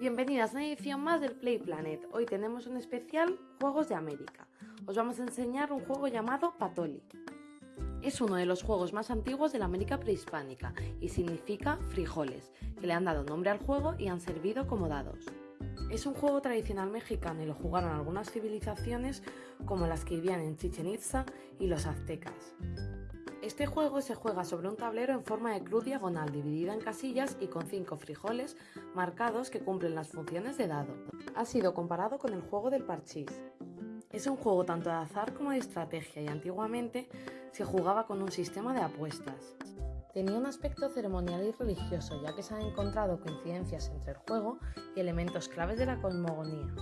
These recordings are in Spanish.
Bienvenidas a una edición más del Play Planet. Hoy tenemos un especial Juegos de América. Os vamos a enseñar un juego llamado Patoli. Es uno de los juegos más antiguos de la América prehispánica y significa frijoles, que le han dado nombre al juego y han servido como dados. Es un juego tradicional mexicano y lo jugaron algunas civilizaciones como las que vivían en Chichen Itza y los aztecas. Este juego se juega sobre un tablero en forma de cruz diagonal dividida en casillas y con cinco frijoles marcados que cumplen las funciones de dado. Ha sido comparado con el juego del parchís. Es un juego tanto de azar como de estrategia y antiguamente se jugaba con un sistema de apuestas. Tenía un aspecto ceremonial y religioso, ya que se han encontrado coincidencias entre el juego y elementos claves de la cosmogonía.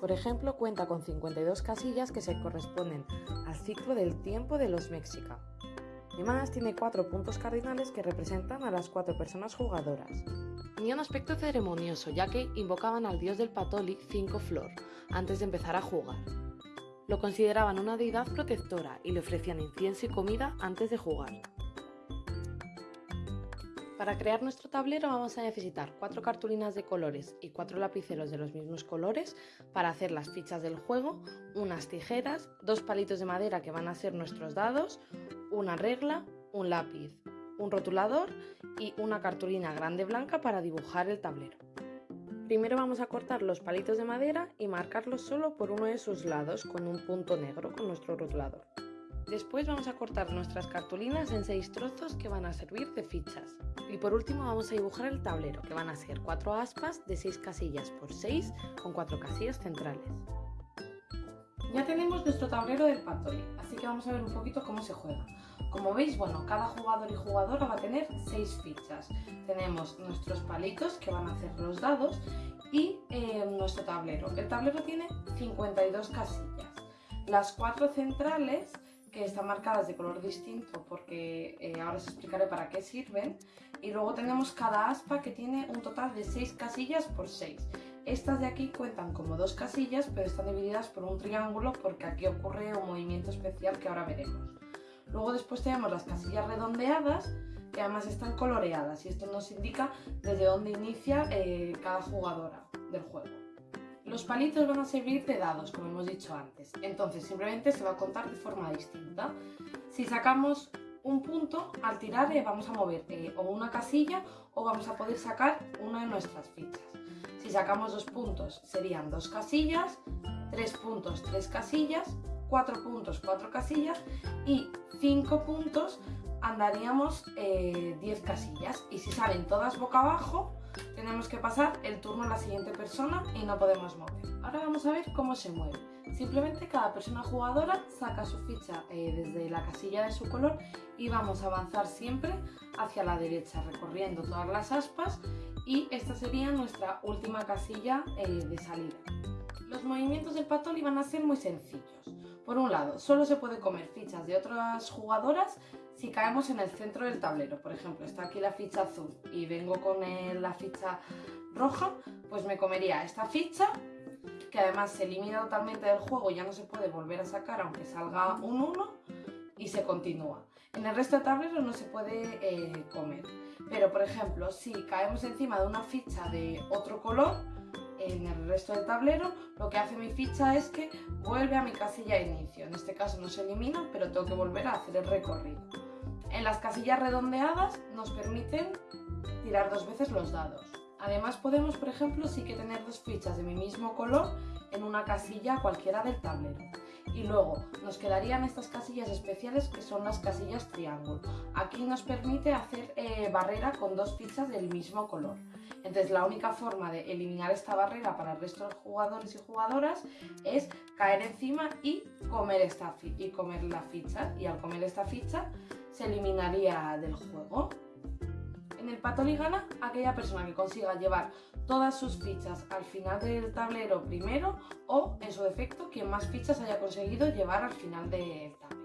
Por ejemplo, cuenta con 52 casillas que se corresponden al ciclo del tiempo de los Mexica. Además, tiene cuatro puntos cardinales que representan a las cuatro personas jugadoras. Tenía un aspecto ceremonioso, ya que invocaban al dios del Patoli, Cinco Flor, antes de empezar a jugar. Lo consideraban una deidad protectora y le ofrecían incienso y comida antes de jugar. Para crear nuestro tablero vamos a necesitar cuatro cartulinas de colores y cuatro lapiceros de los mismos colores para hacer las fichas del juego, unas tijeras, dos palitos de madera que van a ser nuestros dados, una regla, un lápiz, un rotulador y una cartulina grande blanca para dibujar el tablero. Primero vamos a cortar los palitos de madera y marcarlos solo por uno de sus lados con un punto negro con nuestro rotulador. Después vamos a cortar nuestras cartulinas en seis trozos que van a servir de fichas. Y por último vamos a dibujar el tablero, que van a ser cuatro aspas de 6 casillas por 6 con cuatro casillas centrales. Ya tenemos nuestro tablero del Patoli, así que vamos a ver un poquito cómo se juega. Como veis, bueno, cada jugador y jugadora va a tener 6 fichas. Tenemos nuestros palitos que van a hacer los dados y eh, nuestro tablero. El tablero tiene 52 casillas. Las cuatro centrales que están marcadas de color distinto porque eh, ahora os explicaré para qué sirven. Y luego tenemos cada aspa que tiene un total de 6 casillas por 6. Estas de aquí cuentan como dos casillas, pero están divididas por un triángulo porque aquí ocurre un movimiento especial que ahora veremos. Luego después tenemos las casillas redondeadas, que además están coloreadas y esto nos indica desde dónde inicia eh, cada jugadora del juego. Los palitos van a servir de dados, como hemos dicho antes. Entonces, simplemente se va a contar de forma distinta. Si sacamos un punto, al tirar eh, vamos a mover eh, o una casilla o vamos a poder sacar una de nuestras fichas. Si sacamos dos puntos, serían dos casillas, tres puntos, tres casillas, cuatro puntos, cuatro casillas y cinco puntos andaríamos 10 eh, casillas. Y si salen todas boca abajo, tenemos que pasar el turno a la siguiente persona y no podemos mover. Ahora vamos a ver cómo se mueve. Simplemente cada persona jugadora saca su ficha eh, desde la casilla de su color y vamos a avanzar siempre hacia la derecha recorriendo todas las aspas y esta sería nuestra última casilla eh, de salida. Los movimientos del patoli van a ser muy sencillos. Por un lado, solo se puede comer fichas de otras jugadoras si caemos en el centro del tablero. Por ejemplo, está aquí la ficha azul y vengo con la ficha roja, pues me comería esta ficha, que además se elimina totalmente del juego ya no se puede volver a sacar aunque salga un 1 y se continúa. En el resto del tablero no se puede eh, comer. Pero, por ejemplo, si caemos encima de una ficha de otro color, en el resto del tablero, lo que hace mi ficha es que vuelve a mi casilla de inicio. En este caso no se elimina, pero tengo que volver a hacer el recorrido. En las casillas redondeadas nos permiten tirar dos veces los dados. Además podemos, por ejemplo, sí que tener dos fichas de mi mismo color en una casilla cualquiera del tablero. Y luego nos quedarían estas casillas especiales que son las casillas triángulo. Aquí nos permite hacer eh, barrera con dos fichas del mismo color. Entonces la única forma de eliminar esta barrera para el resto de jugadores y jugadoras es caer encima y comer, esta y comer la ficha. Y al comer esta ficha se eliminaría del juego. En el Patoli gana aquella persona que consiga llevar todas sus fichas al final del tablero primero o, en su defecto, quien más fichas haya conseguido llevar al final del tablero.